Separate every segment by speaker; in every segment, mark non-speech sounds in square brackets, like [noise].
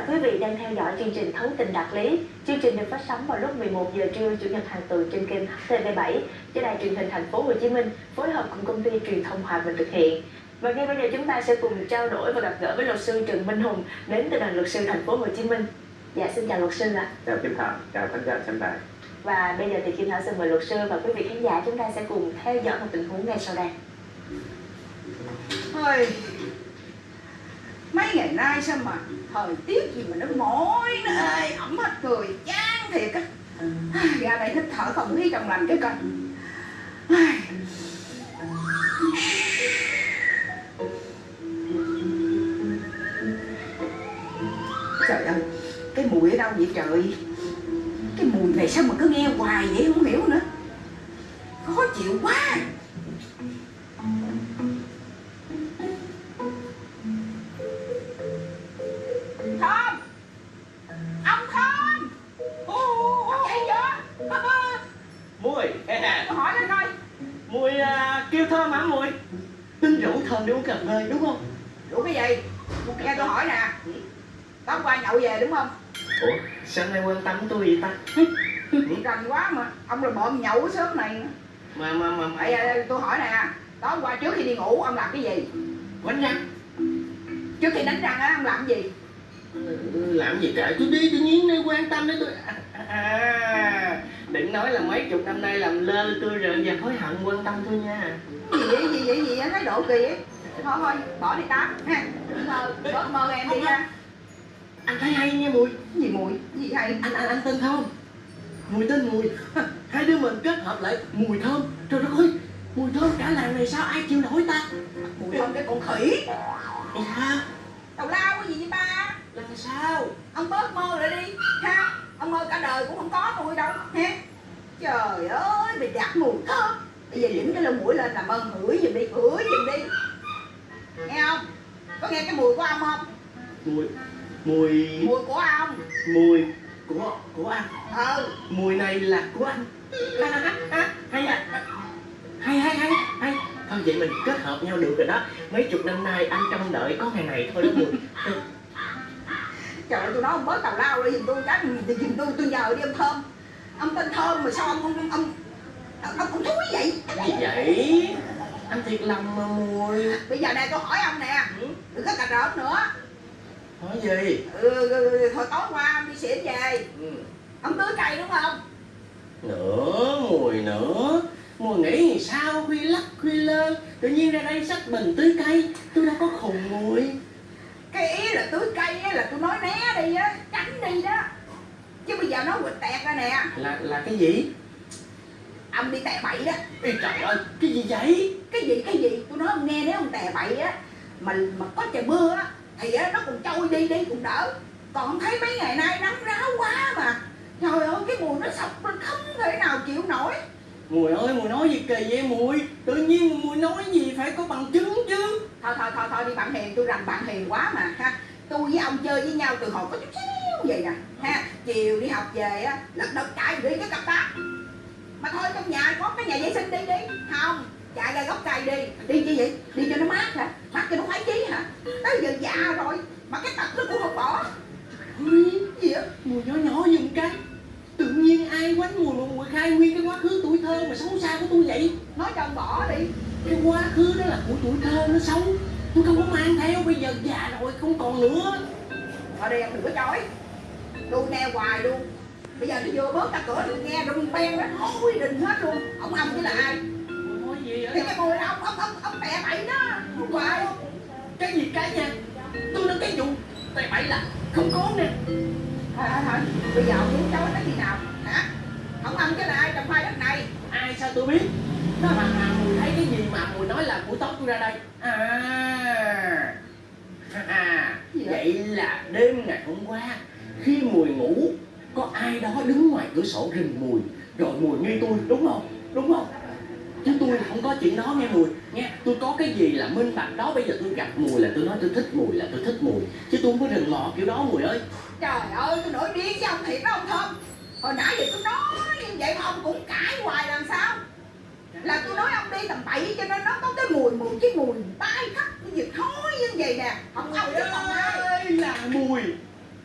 Speaker 1: là quý vị đang theo dõi chương trình Thấu tình đạt lý. Chương trình được phát sóng vào lúc 11 giờ trưa chủ nhật hàng tuần trên kênh HTV7 do đài truyền hình thành phố Hồ Chí Minh phối hợp cùng công ty truyền thông Hòa Bình thực hiện. Và ngay bây giờ chúng ta sẽ cùng trao đổi và gặp gỡ với luật sư Trần Minh Hùng đến từ đoàn luật sư thành phố Hồ Chí Minh. Dạ xin chào luật sư ạ.
Speaker 2: chào Kim Thảo chào khán giả xem đài
Speaker 1: Và bây giờ thì Kim Thảo xin mời luật sư và quý vị khán giả chúng ta sẽ cùng theo dõi một tình huống ngay sau đây.
Speaker 3: Thôi Mấy ngày nay sao mà Thời tiết gì mà nó mỏi Nó ê, ẩm hết cười, Chán thiệt á. Ra đây thích thở không khí trong lành cái coi. Trời ơi, Cái mùi ở đâu vậy trời? Cái mùi này sao mà cứ nghe hoài vậy không hiểu nữa. Khó chịu quá. Thơm
Speaker 4: để uống cà phê đúng không?
Speaker 3: Đủ cái gì? Nghe tôi hỏi nè. Tối qua nhậu về đúng không?
Speaker 4: Ủa sao nay quan tâm tôi vậy ta?
Speaker 3: Rành quá mà. Ông là bộm nhậu cái sớm này.
Speaker 4: Mà mà mà
Speaker 3: Bây giờ tôi hỏi nè. Tối qua trước khi đi ngủ ông làm cái gì?
Speaker 4: Quánh răng.
Speaker 3: Trước khi đánh răng á ông làm cái gì?
Speaker 4: Làm gì cả tôi đi tự nhiên nay quan tâm đến tôi. À, à, đừng nói là mấy chục năm nay làm lơ tôi rồi giờ hối hận quan tâm tôi nha.
Speaker 3: Gì vậy gì vậy gì vậy Thái độ kỳ ấy Thôi thôi bỏ đi tám. Ha Mơ bớt mơ em đi ha
Speaker 4: anh thấy hay nha mùi.
Speaker 3: Gì mùi? Gì hay?
Speaker 4: Anh anh anh tên thơm. Mùi tên mùi. Hai đứa mình kết hợp lại mùi thơm. Trời đất ơi mùi thơm cả làng này sao ai chịu nổi ta?
Speaker 3: Mùi không cái con khỉ.
Speaker 4: Dạ.
Speaker 3: Tào lao cái gì vậy ba?
Speaker 4: Làm sao?
Speaker 3: Ông bớt mơ lại đi. Ha ông mơ cả đời cũng không có tôi đâu ha trời ơi mày đặt mùi thơm. Bây giờ đỉnh cái lông mũi lên làm ơn ngửi giùm đi ngửi giùm đi. Nghe không? Có nghe cái mùi của ông không?
Speaker 4: Mùi mùi
Speaker 3: mùi của ông.
Speaker 4: Mùi của của anh.
Speaker 3: Ừ.
Speaker 4: Mùi này là của anh. Hay hay hay hay hay hay hay. Thôi vậy mình kết hợp nhau được rồi đó. Mấy chục năm nay anh trông đợi có ngày này thôi đó mùi [laughs]
Speaker 3: trời ơi tôi nói ông bớt tào lao đi giùm tôi cái thì giùm tôi tôi nhờ đi ông thơm. Ông tên thơm mà sao ông ông ông ông, ông, thúi vậy?
Speaker 4: Gì vậy? Anh thiệt lòng mà mùi.
Speaker 3: Bây giờ này tôi hỏi ông nè. Đừng có cà rỡn nữa.
Speaker 4: Nói gì?
Speaker 3: Ừ, ừ, ừ, thôi tối qua ông đi xỉn về.
Speaker 4: Ừ.
Speaker 3: ông tưới cây đúng không?
Speaker 4: Nữa mùi nữa. Mùi nghĩ sao? Khuya lắc khuya lơ. Tự nhiên ra đây xách bình tưới cây tôi đâu có khùng mùi
Speaker 3: cái ý là tưới cây á là tôi nói né đi á tránh đi đó. Chứ bây giờ nó quỵt tẹt ra nè.
Speaker 4: Là là cái gì?
Speaker 3: Ông đi tè bậy đó.
Speaker 4: Ê trời ơi cái gì vậy?
Speaker 3: Cái gì cái gì? Tôi nói ông nghe nếu ông tè bậy á mà mà có trời mưa á thì á nó còn trôi đi đi cũng đỡ. Còn thấy mấy ngày nay nắng ráo quá mà. Trời ơi cái mùi nó sọc lên không thể nào chịu nổi
Speaker 4: mùi ơi mùi nói gì kỳ vậy mùi? Tự nhiên mùi nói gì phải có bằng chứng chứ.
Speaker 3: Thôi thôi thôi thôi đi bạn hiền tôi rành bạn hiền quá mà ha. Tôi với ông chơi với nhau từ hồi có chút xíu vậy nè ha. Chiều đi học về á lật đật chạy đi cái cặp táp. Mà thôi trong nhà có cái nhà vệ sinh đi đi. Không chạy ra gốc cây đi. Đi chi vậy? Đi cho nó mát hả? Mát cho nó khoái chí hả? Tới giờ già rồi mà cái tật nó cũng không bỏ.
Speaker 4: Ui, gì á mùi nhỏ nhỏ giùm cái. Tự nhiên ai quánh mùi mà mùi khai nguyên cái quá khứ tuổi thơ mà xấu xa của tôi vậy?
Speaker 3: Nói cho ông bỏ đi.
Speaker 4: Cái quá khứ đó là của tuổi thơ nó xấu. Tôi không có mang theo bây giờ già rồi không còn nữa.
Speaker 3: Ở đây em đừng có chối đu nghe hoài luôn. Bây giờ nó vừa bớt ra cửa tôi nghe rung ben đó ôi đình hết luôn. Ông ông chứ là ai?
Speaker 4: Nói gì
Speaker 3: thì cái mùi ông ông ông ông tè bậy đó. Không phải
Speaker 4: cái gì cái nha tôi nói cái vụ tay bậy là không có nè.
Speaker 3: Thôi thôi thôi. Bây giờ ông muốn chối tới khi nào? Hả? Ông ông chứ là ai? Trồng khoai đất này
Speaker 4: ai sao tôi biết? Đó mà, mà mùi thấy cái gì mà mùi nói là buổi tóc tôi ra đây. À. À vậy? là đêm ngày hôm qua khi mùi ngủ có ai đó đứng ngoài cửa sổ rình mùi. Rồi mùi nghi tôi đúng không? Đúng không? Chứ tôi không có chuyện đó nghe mùi. Nghe tôi có cái gì là minh bạch đó bây giờ tôi gặp mùi là tôi nói tôi thích mùi là tôi thích mùi. Chứ tôi không có rình mò kiểu đó mùi ơi.
Speaker 3: Trời ơi tôi nổi điên với ông thiệt đó ông thơm hồi nãy giờ tôi nói vậy mà ông cũng cãi hoài làm sao? Là tôi nói ông đi tầm bậy cho nên nó có cái mùi mùi cái mùi tai khắc cái gì thối như vậy nè. Không ông chứ còn ai.
Speaker 4: ơi là mùi.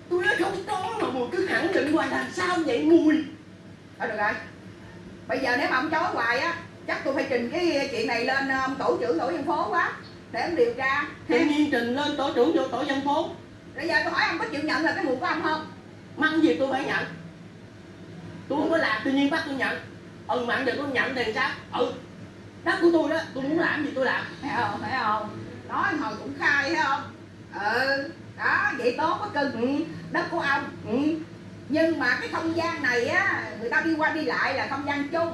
Speaker 4: Tôi nói không có mà mùi cứ khẳng định hoài làm sao vậy mùi.
Speaker 3: Thôi được rồi. Bây giờ nếu mà ông chối hoài á chắc tôi phải trình cái chuyện này lên ờ, ông tổ trưởng tổ dân phố quá để ông điều tra.
Speaker 4: Tự nhiên trình lên tổ trưởng vô tổ dân phố.
Speaker 3: Bây giờ tôi hỏi ông có chịu nhận là cái mùi của ông không?
Speaker 4: Măng gì tôi phải nhận tôi không có làm tự nhiên bắt tôi nhận. Ừ mà giờ tôi nhận thì sao? Ừ. Đất của tôi đó tôi muốn làm gì tôi làm.
Speaker 3: Phải không phải không nói hồi cũng khai phải không? Ừ đó vậy tốt quá cưng. Ừ, đất của ông. Ừ. nhưng mà cái không gian này á người ta đi qua đi lại là không gian chung.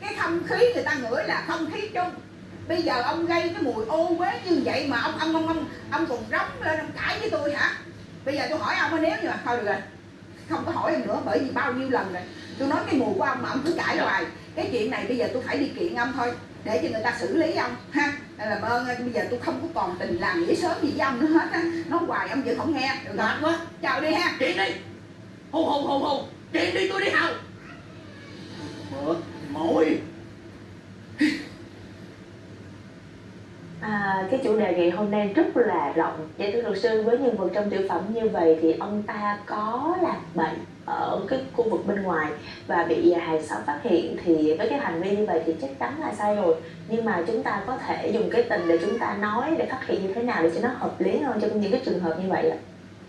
Speaker 3: Cái không khí người ta ngửi là không khí chung. Bây giờ ông gây cái mùi ô uế như vậy mà ông ông ông ông ông còn rống lên ông cãi với tôi hả? Bây giờ tôi hỏi ông nếu như mà thôi được rồi không có hỏi em nữa bởi vì bao nhiêu lần rồi? Tôi nói cái mùi của ông mà ông cứ cãi hoài. Cái chuyện này bây giờ tôi phải đi kiện ông thôi để cho người ta xử lý ông ha. Làm ơn bây giờ tôi không có còn tình làm nghĩa sớm gì với ông nữa hết á. Nói hoài ông vẫn không nghe được
Speaker 4: mệt quá.
Speaker 3: Chào đi ha.
Speaker 4: Chuyện đi hù hù hù hù. Chuyện đi tôi đi hầu. Mệt mỏi
Speaker 1: À, cái chủ đề ngày hôm nay rất là rộng. Vậy thưa luật sư với nhân vật trong tiểu phẩm như vậy thì ông ta có làm bệnh ở cái khu vực bên ngoài và bị à, hàng xóm phát hiện thì với cái hành vi như vậy thì chắc chắn là sai rồi. Nhưng mà chúng ta có thể dùng cái tình để chúng ta nói để phát hiện như thế nào để cho nó hợp lý hơn trong những cái trường hợp như vậy ạ?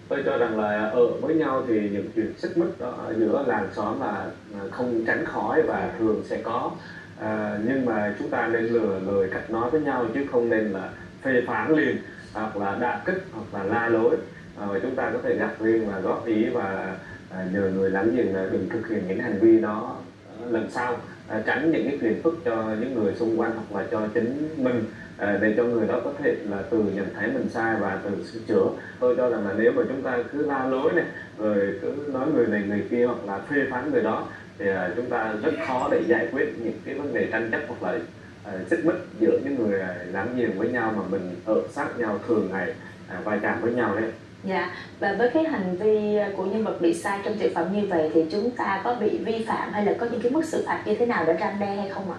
Speaker 2: Tôi cho rằng là ở với nhau thì những chuyện xích mích đó ở giữa làng xóm là à, không tránh khỏi và thường sẽ có. À, nhưng mà chúng ta nên lừa lời cách nói với nhau chứ không nên là phê phán liền hoặc là đả kích hoặc là la lối. À, và chúng ta có thể gặp riêng và góp ý và à, nhờ người láng giềng là đừng thực hiện những hành vi đó à, lần sau à, tránh những cái phiền phức cho những người xung quanh hoặc là cho chính mình à, để cho người đó có thể là từ nhận thấy mình sai và từ sửa chữa. Tôi cho rằng là nếu mà chúng ta cứ la lối này rồi cứ nói người này người kia hoặc là phê phán người đó thì à, chúng ta rất khó để giải quyết những cái vấn đề tranh chấp hoặc là à, mích giữa những người à, láng giềng với nhau mà mình ở sát nhau thường ngày à, va chạm với nhau đấy.
Speaker 1: Dạ, và với cái hành vi của nhân vật bị sai trong tiểu phẩm như vậy thì chúng ta có bị vi phạm hay là có những cái mức xử phạt như thế nào để răn đe hay không ạ?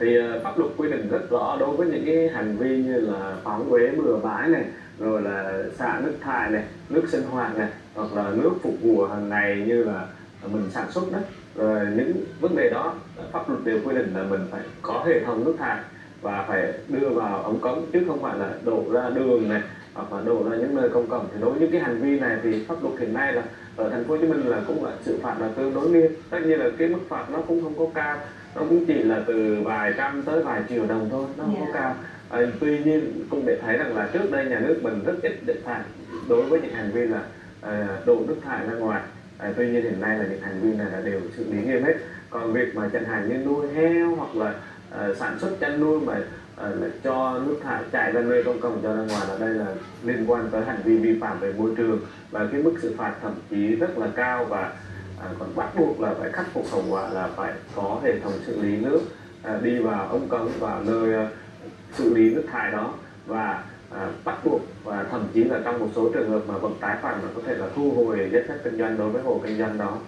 Speaker 2: thì uh, pháp luật quy định rất rõ đối với những cái hành vi như là phóng uế bừa bãi này rồi là xả nước thải này nước sinh hoạt này hoặc là nước phục vụ hàng ngày như là mình sản xuất đó rồi những vấn đề đó pháp luật đều quy định là mình phải có hệ thống nước thải và phải đưa vào ống cống chứ không phải là đổ ra đường này hoặc là đổ ra những nơi công cộng. Thì đối với những cái hành vi này thì pháp luật hiện nay là ở thành phố Hồ Chí Minh là cũng là xử phạt là tương đối nghiêm. Tất nhiên là cái mức phạt nó cũng không có cao. Nó cũng chỉ là từ vài trăm tới vài triệu đồng thôi nó không có
Speaker 1: Dạ.
Speaker 2: cao. À, tuy nhiên cũng để thấy rằng là trước đây nhà nước mình rất ít để phạt đối với những hành vi là à, đổ nước thải ra ngoài. À, tuy nhiên hiện nay là những hành vi này là đều xử lý nghiêm hết. Còn việc mà chẳng hạn như nuôi heo hoặc là à, sản xuất chăn nuôi mà Ờ, à, là cho nước thải chạy ra nơi công cộng cho ra ngoài là đây là liên quan tới hành vi vi phạm về môi trường. Và cái mức xử phạt thậm chí rất là cao và à, còn bắt buộc là phải khắc phục hậu quả là phải có hệ thống xử lý nước à, đi vào ống cống vào nơi à, xử lý nước thải đó. Và à, bắt buộc và thậm chí là trong một số trường hợp mà vẫn tái phạm là có thể là thu hồi giấy phép kinh doanh đối với hộ kinh doanh đó.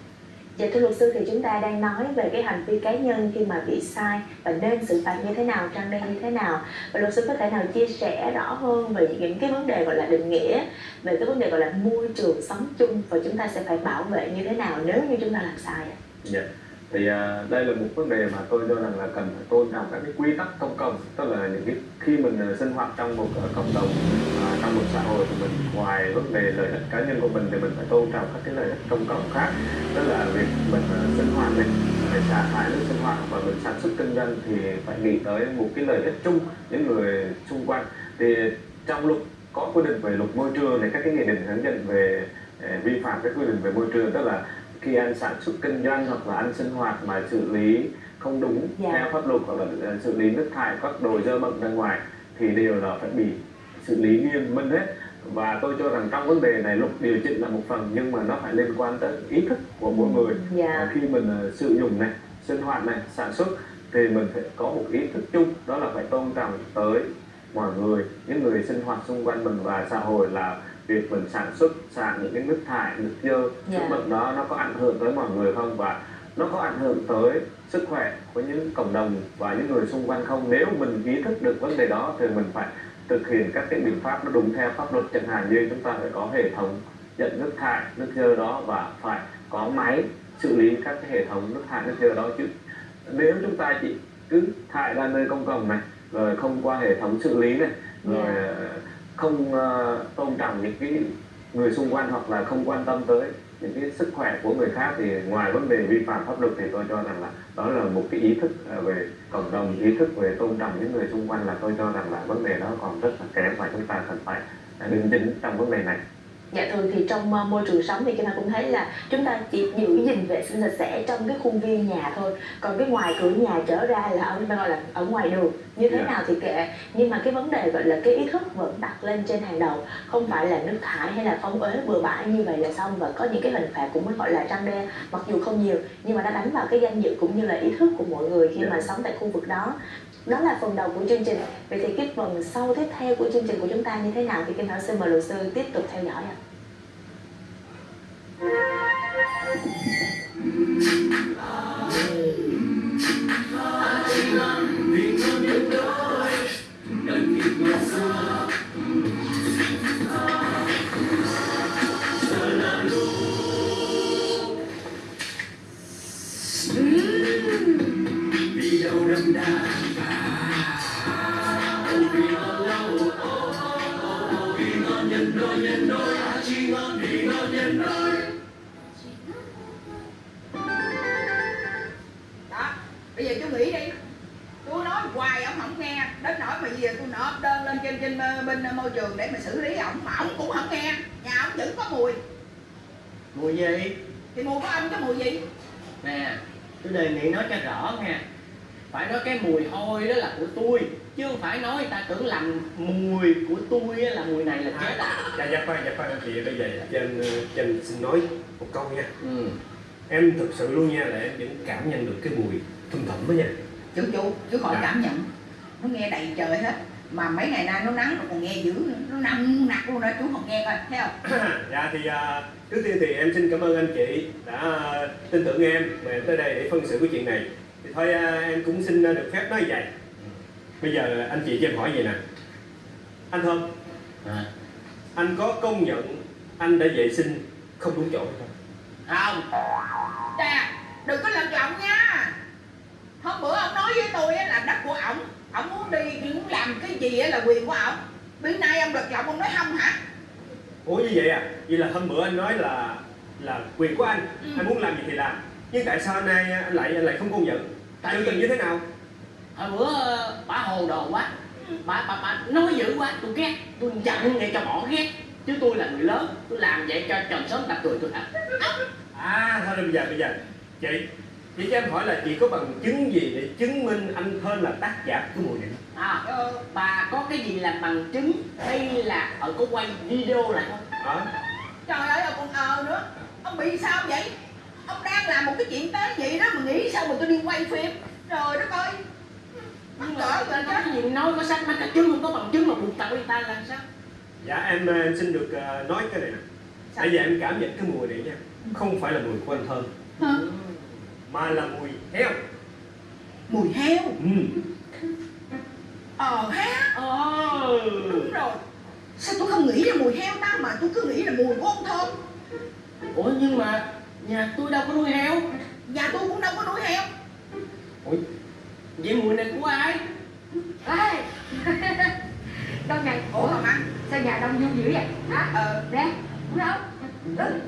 Speaker 1: Dạ thưa luật sư thì chúng ta đang nói về cái hành vi cá nhân khi mà bị sai và nên xử phạt như thế nào, trang đe như thế nào và luật sư có thể nào chia sẻ rõ hơn về những cái vấn đề gọi là định nghĩa về cái vấn đề gọi là môi trường sống chung và chúng ta sẽ phải bảo vệ như thế nào nếu như chúng ta làm sai ạ?
Speaker 2: Dạ. Thì à, đây là một vấn đề mà tôi cho rằng là cần phải tôn trọng các cái quy tắc công cộng tức là những cái khi mình à, sinh hoạt trong một à, cộng đồng uh, trong một xã hội thì mình ngoài vấn đề lợi ích cá nhân của mình thì mình phải tôn trọng các cái lợi ích công cộng khác tức là việc mình uh, sinh hoạt này phải xả thải nước sinh hoạt và mình sản xuất kinh doanh thì phải nghĩ tới một cái lợi ích chung những người xung quanh. Thì trong luật có quy định về luật môi trường này các cái nghị định hướng dẫn về vi phạm các quy định về môi trường tức là khi anh sản xuất kinh doanh hoặc là anh sinh hoạt mà xử lý không đúng
Speaker 1: Dạ.
Speaker 2: theo pháp luật hoặc là ờ, xử lý nước thải các đồ dơ bẩn ra ngoài thì đều là phải bị xử lý nghiêm minh hết và tôi cho rằng trong vấn đề này luật điều chỉnh là một phần nhưng mà nó phải liên quan tới ý thức của mỗi người
Speaker 1: Dạ.
Speaker 2: À, khi mình ờ, sử dụng này sinh hoạt này sản xuất thì mình phải có một ý thức chung đó là phải tôn trọng tới mọi người những người sinh hoạt xung quanh mình và xã hội là việc mình sản xuất xả những cái nước thải nước dơ
Speaker 1: Dạ.
Speaker 2: nước bẩn đó nó có ảnh hưởng tới mọi người không và nó có ảnh hưởng tới sức khỏe của những cộng đồng và những người xung quanh không nếu mình ý thức được vấn đề đó thì mình phải thực hiện các cái biện pháp nó đúng theo pháp luật chẳng hạn như chúng ta phải có hệ thống nhận nước thải nước dơ đó và phải có máy xử lý các cái hệ thống nước thải nước dơ đó chứ nếu chúng ta chỉ cứ thải ra nơi công cộng này rồi không qua hệ thống xử lý này rồi
Speaker 1: Dạ
Speaker 2: không uh, tôn trọng những cái người xung quanh hoặc là không quan tâm tới những cái sức khỏe của người khác thì ngoài vấn đề vi phạm pháp luật thì tôi cho rằng là đó là một cái ý thức ờ, về cộng đồng ý thức về tôn trọng những người xung quanh là tôi cho rằng là vấn đề đó còn rất là kém và chúng ta cần phải ờ, đính chính trong vấn đề này.
Speaker 1: Dạ thường thì trong ờ, môi trường sống thì chúng ta cũng thấy là chúng ta chỉ giữ gìn vệ sinh sạch sẽ trong cái khuôn viên nhà thôi. Còn cái ngoài cửa nhà trở ra là ở gọi là ở ngoài đường. Như thế
Speaker 2: Dạ.
Speaker 1: nào thì kệ. Nhưng mà cái vấn đề gọi là cái ý thức vẫn đặt lên trên hàng đầu. Không phải là nước thải hay là phóng uế bừa bãi như vậy là xong và có những cái hình phạt cũng mới gọi là răng đe mặc dù không nhiều nhưng mà nó đánh vào cái danh dự cũng như là ý thức của mọi người khi
Speaker 2: Dạ.
Speaker 1: mà sống tại khu vực đó đó là phần đầu của chương trình. Vậy thì cái phần sau tiếp theo của chương trình của chúng ta như thế nào thì kim thảo xin mời luật sư tiếp tục theo dõi ạ.
Speaker 3: Đó tôi
Speaker 4: đề nghị nói cho rõ nha phải nói cái mùi hôi đó là của tôi chứ không phải nói người ta tưởng làm mùi của tôi là mùi này là chết à
Speaker 5: dạ dạ khoan dạ khoan chị bây giờ cho anh cho anh xin nói một câu nha.
Speaker 4: Ừ.
Speaker 5: em thực sự luôn nha là em vẫn cảm nhận được cái mùi thum thủm đó nha.
Speaker 3: Chú chú chú khỏi
Speaker 5: Dạ.
Speaker 3: cảm nhận. Nó nghe đầy trời hết mà mấy ngày nay nó nắng nó còn nghe dữ nữa. Nó nặng nặc luôn đó chú không nghe coi thấy không? [coughs]
Speaker 5: Dạ thì à, trước tiên thì em xin cảm ơn anh chị đã à, tin tưởng em mà em tới đây để phân xử cái chuyện này. Thì thôi à, em cũng xin à, được phép nói vậy. Bây giờ anh chị cho em hỏi vậy nè. Anh thơm
Speaker 4: à.
Speaker 5: anh có công nhận anh đã vệ sinh không đúng chỗ không?
Speaker 4: Không.
Speaker 3: Chà, đừng có lần giọng nha. Hôm bữa ông nói với tôi á là đất của ổng Ổng muốn đi, muốn làm cái gì á là quyền của ổng Bữa nay ông lật giọng ông nói không hả?
Speaker 5: Ủa như vậy à? Vậy là hôm bữa anh nói là là quyền của anh.
Speaker 3: Ừ.
Speaker 5: anh muốn làm gì thì làm. Nhưng tại sao nay anh lại anh lại không công nhận?
Speaker 4: Tại vì-
Speaker 5: tình như thế nào?
Speaker 4: hồi bữa ờ, bà hồ đồ quá. Bà bà bà nói dữ quá tôi ghét. Tôi giận để cho bỏ ghét. Chứ tôi là người lớn tôi làm vậy cho trần sớm ta cười tôi thật.
Speaker 5: À thôi bây giờ bây giờ. Chị chị cho em hỏi là chị có bằng chứng gì để chứng minh anh thơm là tác giả của mùi này?
Speaker 4: À,
Speaker 3: ờ,
Speaker 4: bà có cái gì làm bằng chứng hay là ở có quay video lại không?
Speaker 5: Hả?
Speaker 3: Trời ơi ông còn ờ nữa. Ông bị sao vậy? Ông đang làm một cái chuyện tới vậy đó mà nghĩ sao mà tôi đi quay phim? Trời đất ơi. Mắc
Speaker 4: nhưng
Speaker 3: cỡ
Speaker 4: mà
Speaker 3: rồi
Speaker 4: có
Speaker 3: đó
Speaker 4: cái gì nói có sách mấy cái chứng không có bằng chứng mà buộc tao người ta làm sao?
Speaker 5: Dạ em ờ, em xin được ờ, nói cái này nè. Bây giờ em cảm nhận cái mùi này nha. Không phải là mùi của anh thơm.
Speaker 3: Hả?
Speaker 5: Mà là mùi heo.
Speaker 3: Mùi heo?
Speaker 5: Ừ.
Speaker 3: Ờ ha?
Speaker 4: Ờ.
Speaker 3: Đúng rồi. Sao tôi không nghĩ là mùi heo ta mà tôi cứ nghĩ là mùi của ông thơm
Speaker 4: ủa nhưng mà nhà tôi đâu có nuôi heo.
Speaker 3: Nhà tôi cũng đâu có nuôi heo.
Speaker 4: Vậy mùi này của ai?
Speaker 6: Ê! [laughs] Đông này,
Speaker 3: Ủa mà mắng
Speaker 6: sao nhà đông vui dữ vậy? Hả?
Speaker 3: Ờ.
Speaker 6: Nè, đúng không? Đừng,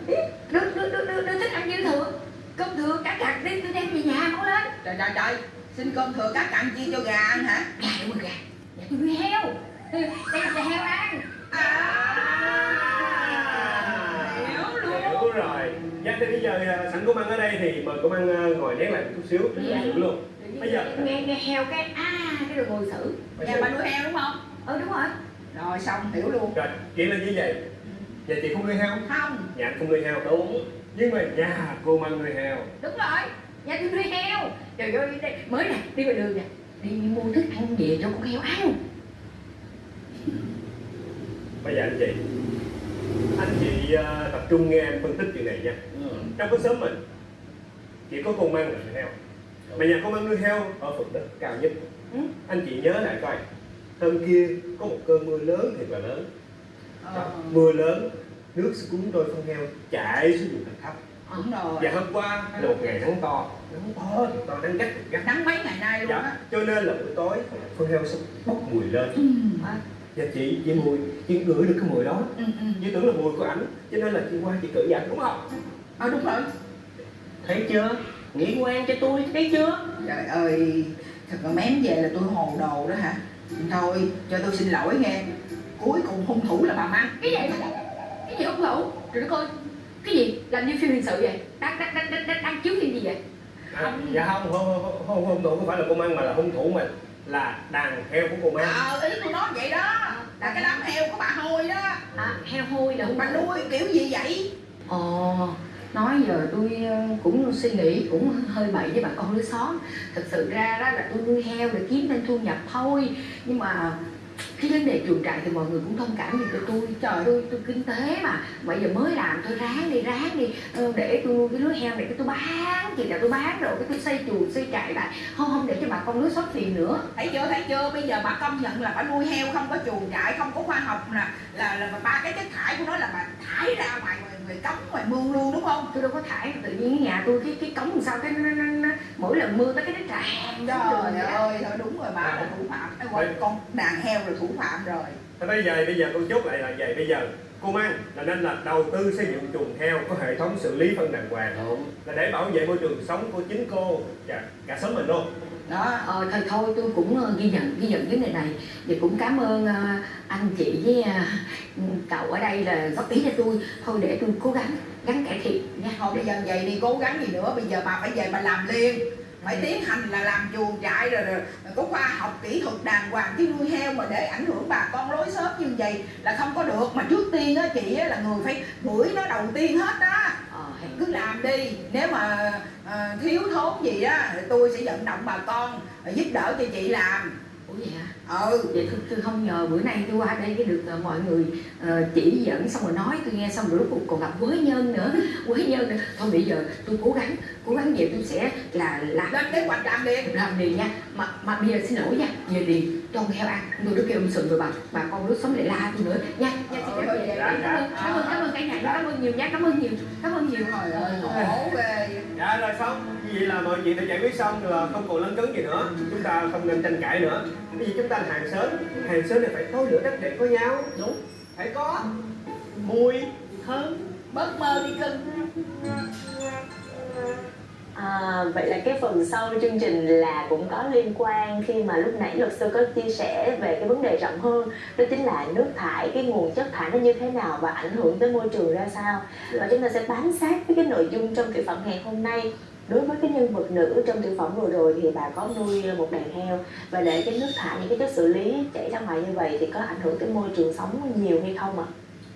Speaker 6: đừng, đừng, đừng, đừng thích ăn dư thừa Cơm thừa cả cặt đi, tôi đem về nhà mau lên.
Speaker 3: Trời trời trời. Xin cơm thừa các cặn chia cho gà ăn hả?
Speaker 6: Gà mà gà, nhà tôi nuôi heo. Đem cho heo ăn.
Speaker 3: À. Hiểu luôn.
Speaker 5: Hiểu rồi. dạ thì bây giờ ờ, sẵn công ăn ở đây thì mời công ăn ờ, ngồi nén lại một chút xíu. Để
Speaker 6: Dạ.
Speaker 5: luôn. Bây giờ-
Speaker 6: Nghe, nghe heo cái, à, cái rồi ngồi xử.
Speaker 3: Nhà bà nuôi heo đúng không?
Speaker 6: Ừ đúng rồi.
Speaker 3: Rồi xong hiểu luôn.
Speaker 5: Rồi chị là như vậy vậy chị không nuôi heo?
Speaker 3: Không.
Speaker 5: Nhà anh không nuôi heo đúng. Nhưng mà nhà cô mang nuôi heo.
Speaker 6: Đúng rồi, nhà tôi nuôi heo. Trời ơi, đây, mới nè, đi ngoài đường nè. Đi mua thức ăn về cho con heo ăn.
Speaker 5: Bây giờ anh chị anh chị ờ, tập trung nghe em phân tích chuyện này nha.
Speaker 4: Ừ.
Speaker 5: trong cái xóm mình chỉ có con măng là nuôi heo mà nhà con măng nuôi heo ở phần đất cao nhất.
Speaker 3: Ừ.
Speaker 5: anh chị nhớ lại coi. Hôm kia có một cơn mưa lớn thiệt là lớn.
Speaker 3: Ờ.
Speaker 5: mưa lớn nước sẽ cuốn trôi phân heo chạy xuống vùng thạch thấp.
Speaker 3: Đúng rồi.
Speaker 5: Và hôm qua là một ngày nắng to. Nắng to thì to nắng gắt gắt
Speaker 3: nắng mấy ngày nay luôn á.
Speaker 5: Dạ. cho nên là buổi tối phân heo sẽ bốc mùi lên.
Speaker 3: Ừ.
Speaker 5: và chị chị mùi chị ngửi được cái mùi đó.
Speaker 3: Ừ, ừ.
Speaker 5: chị tưởng là mùi của ảnh. Cho nên là chị qua chị cử ảnh đúng không?
Speaker 3: Ờ đúng rồi.
Speaker 4: Thấy chưa? Nghĩ quan cho tôi thấy chưa?
Speaker 3: Trời ơi thật là mém về là tôi hồ đồ đó hả? Thôi cho tôi xin lỗi nghe. Cuối cùng hung thủ là bà Măng
Speaker 6: cái gì cái gì hung thủ rồi nó coi cái gì? Làm như phim hình sự vậy. Đang đang đang đang, đang, đang chiếu phim gì vậy?
Speaker 5: À, dạ không không không không hung thủ không phải là cô mang mà là hung thủ mà là đàn heo của cô mang.
Speaker 3: Ờ ý tôi nói vậy đó. Là cái đám heo của bà hôi đó.
Speaker 6: À, heo hôi là
Speaker 3: bà nuôi kiểu gì vậy?
Speaker 6: Ồ, nói giờ tôi ờ, cũng suy nghĩ cũng hơi bậy với bà con lối xóm. Thật sự ra đó là tôi nuôi heo để kiếm thêm thu nhập thôi. Nhưng mà cái vấn đề chuồng trại thì mọi người cũng thông cảm gì cho tôi. Trời tôi tôi kinh tế mà. Bây giờ mới làm tôi ráng đi ráng đi. Ờ, Để tôi nuôi cái lứa heo này cái tôi bán. Thì là tôi bán rồi cái tôi xây chuồng xây trại lại. Không không để cho bà con lối xóm phiền nữa.
Speaker 3: Thấy chưa thấy chưa? Bây giờ bà công nhận là bà nuôi heo không có chuồng trại không có khoa học nè. Là là ba cái chất thải của nó là bà thải ra ngoài ngoài, ngoài cống ngoài mương luôn đúng không?
Speaker 6: Tôi đâu có thải tự nhiên cái nhà tôi cái cái cống làm sao cái nó, nó, nó, mỗi lần mưa tới cái nó tràn
Speaker 3: trời ơi thôi đúng rồi bà là thủ phạm con đàn heo là thủ phạm rồi.
Speaker 5: Thế bây giờ bây giờ con chốt lại là vậy. Bây giờ cô mang là nên là đầu tư xây dựng chuồng heo có hệ thống xử lý phân đàng hoàng.
Speaker 4: Đúng.
Speaker 5: Là để bảo vệ môi trường sống của chính cô và cả xóm mình luôn.
Speaker 3: Đó
Speaker 6: Ờ, thôi thôi tôi cũng ờ, ghi nhận ghi nhận vấn đề này. Và cũng cảm ơn ờ, anh chị với ờ, cậu ở đây là góp ý cho tôi. Thôi để tôi cố gắng gắng cải thiện nha.
Speaker 3: Thôi bây giờ vậy đi cố gắng gì nữa. Bây giờ bà phải về bà làm liền phải tiến hành là làm chuồng trại rồi, rồi, có khoa học kỹ thuật đàng hoàng chứ nuôi heo mà để ảnh hưởng bà con lối xóm như vậy là không có được. Mà trước tiên á chị á, là người phải bưởi nó đầu tiên hết đó
Speaker 6: ờ,
Speaker 3: cứ làm đi nếu mà ờ, thiếu thốn gì á tôi sẽ vận động bà con giúp đỡ cho chị làm ừ.
Speaker 6: vậy tôi, tôi không nhờ bữa nay tôi qua đây cái được ờ, mọi người ờ, chỉ dẫn xong rồi nói tôi nghe xong rồi lúc cuộc còn gặp quế nhân nữa. Quế nhân nữa thôi bây giờ tôi cố gắng cố gắng về tôi sẽ là làm
Speaker 3: lên kế hoạch làm liền.
Speaker 6: Làm liền nha. Mà mà bây giờ xin lỗi nha về liền cho con heo ăn tôi đức kêu ông sừng rồi bà bà con lúc sống lại la tôi nữa. Nha nha xin phép về
Speaker 5: Dạ,
Speaker 6: cảm ơn cảm ơn cảm ơn cả nhà cảm ơn nhiều nha cảm ơn nhiều cảm ơn nhiều.
Speaker 3: Trời ơi khổ ghê.
Speaker 5: Dạ rồi xong. Vậy là mọi chuyện đã giải quyết xong là không còn lấn cấn gì nữa. Chúng ta không nên tranh cãi nữa. Bây giờ chúng ta là hàng xóm hàng xóm này phải có lửa đất để có nhau.
Speaker 3: Đúng.
Speaker 5: Phải có. Mùi. Thơm
Speaker 3: bớt mơ đi cưng
Speaker 1: À, vậy là cái phần sau chương trình là cũng có liên quan khi mà lúc nãy luật sư có chia sẻ về cái vấn đề rộng hơn đó chính là nước thải cái nguồn chất thải nó như thế nào và ảnh hưởng tới môi trường ra sao. Và chúng ta sẽ bám sát với cái nội dung trong tiểu phẩm ngày hôm nay. Đối với cái nhân vật nữ trong tiểu phẩm vừa rồi thì bà có nuôi một đàn heo và để cái nước thải những cái chất xử lý chảy ra ngoài như vậy thì có ảnh hưởng tới môi trường sống nhiều hay không ạ?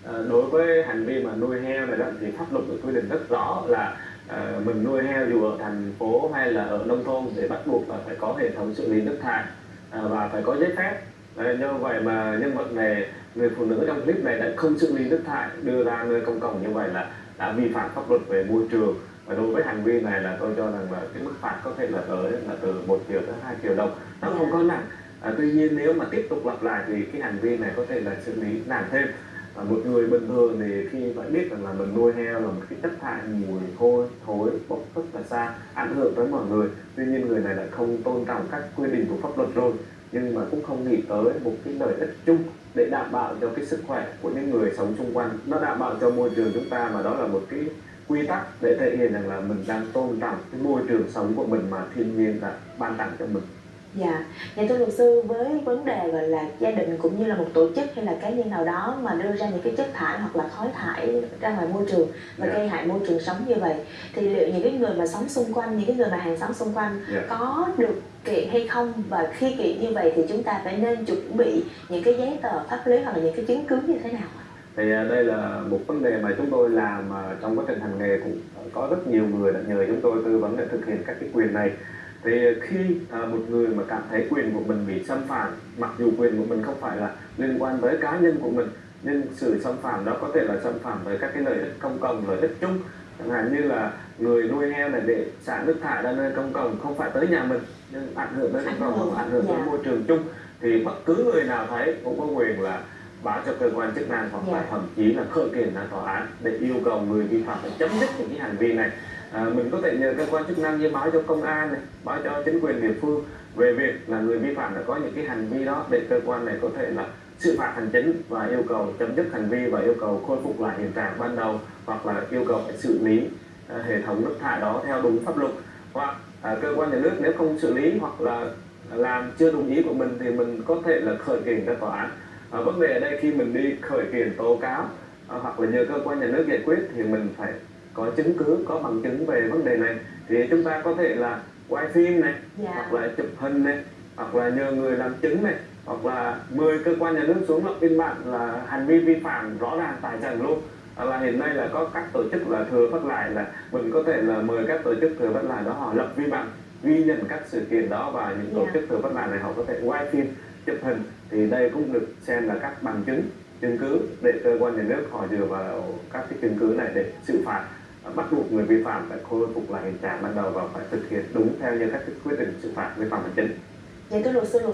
Speaker 2: À, đối với hành vi mà nuôi heo này đó thì pháp luật được quy định rất rõ là à, mình nuôi heo dù ở thành phố hay là ở nông thôn để bắt buộc là phải có hệ thống xử lý nước thải à, và phải có giấy phép. À, như vậy mà nhân vật này người phụ nữ trong clip này đã không xử lý nước thải đưa ra nơi công cộng như vậy là đã vi phạm pháp luật về môi trường. Và đối với hành vi này là tôi cho rằng là cái mức phạt có thể là tới là từ 1 triệu tới 2 triệu đồng. Nó không có nặng. À, tuy nhiên nếu mà tiếp tục lặp lại thì cái hành vi này có thể là xử lý nặng thêm à, một người bình thường thì khi phải biết rằng là mình nuôi heo là một cái chất thải mùi hôi thối bốc rất là xa ảnh hưởng tới mọi người. Tuy nhiên người này lại không tôn trọng các quy định của pháp luật rồi nhưng mà cũng không nghĩ tới một cái lợi ích chung để đảm bảo cho cái sức khỏe của những người sống xung quanh. Nó đảm bảo cho môi trường chúng ta mà đó là một cái quy tắc để thể hiện rằng là mình đang tôn trọng cái môi trường sống của mình mà thiên nhiên đã ban tặng cho mình.
Speaker 1: Dạ, nhà thưa luật sư với vấn đề gọi là gia đình cũng như là một tổ chức hay là cá nhân nào đó mà đưa ra những cái chất thải hoặc là khói thải ra ngoài môi trường và
Speaker 2: Dạ.
Speaker 1: gây hại môi trường sống như vậy thì liệu những cái người mà sống xung quanh, những cái người mà hàng xóm xung quanh
Speaker 2: Dạ.
Speaker 1: có được kiện hay không và khi kiện như vậy thì chúng ta phải nên chuẩn bị những cái giấy tờ pháp lý hoặc là những cái chứng cứ như thế nào
Speaker 2: thì à, đây là một vấn đề mà chúng tôi làm à, trong quá trình hành nghề cũng có rất nhiều người đã nhờ chúng tôi tư vấn để thực hiện các cái quyền này thì khi à, một người mà cảm thấy quyền của mình bị xâm phạm mặc dù quyền của mình không phải là liên quan tới cá nhân của mình nhưng sự xâm phạm đó có thể là xâm phạm tới các cái lợi ích công cộng lợi ích chung chẳng hạn như là người nuôi heo này để xả nước thải ra nơi công cộng không phải tới nhà mình nhưng ảnh hưởng tới cộng
Speaker 1: hưởng,
Speaker 2: ảnh hưởng tới
Speaker 1: dạ.
Speaker 2: môi trường chung thì bất cứ người nào thấy cũng có quyền là báo cho cơ quan chức năng hoặc là
Speaker 1: Dạ.
Speaker 2: thậm chí là khởi kiện ra tòa án để yêu cầu người vi phạm phải chấm dứt những cái hành vi này à, mình có thể nhờ cơ quan chức năng như báo cho công an này báo cho chính quyền địa phương về việc là người vi phạm đã có những cái hành vi đó để cơ quan này có thể là xử phạt hành chính và yêu cầu chấm dứt hành vi và yêu cầu khôi phục lại hiện trạng ban đầu hoặc là yêu cầu phải xử lý à, hệ thống nước thải đó theo đúng pháp luật. Hoặc à, cơ quan nhà nước nếu không xử lý hoặc là làm chưa đúng ý của mình thì mình có thể là khởi kiện ra tòa án. À, vấn đề ở đây khi mình đi khởi kiện tố cáo à, hoặc là nhờ cơ quan nhà nước giải quyết thì mình phải có chứng cứ có bằng chứng về vấn đề này thì chúng ta có thể là quay phim này
Speaker 1: dạ.
Speaker 2: hoặc là chụp hình này hoặc là nhờ người làm chứng này hoặc là mời cơ quan nhà nước xuống lập biên bản là hành vi vi phạm rõ ràng tại trận luôn. Là hiện nay là có các tổ chức là thừa phát lại là mình có thể là mời các tổ chức thừa phát lại đó họ lập vi bằng ghi nhận các sự kiện đó và những tổ
Speaker 1: Dạ.
Speaker 2: chức thừa phát lại này họ có thể quay phim chụp hình. Thì đây cũng được xem là các bằng chứng chứng cứ để cơ quan nhà nước họ dựa vào các cái chứng cứ này để xử phạt bắt buộc người vi phạm phải khôi phục lại hiện trạng ban đầu và phải thực hiện đúng theo như các quyết định xử phạt vi phạm hành chính.
Speaker 1: Vậy thưa luật sư, luật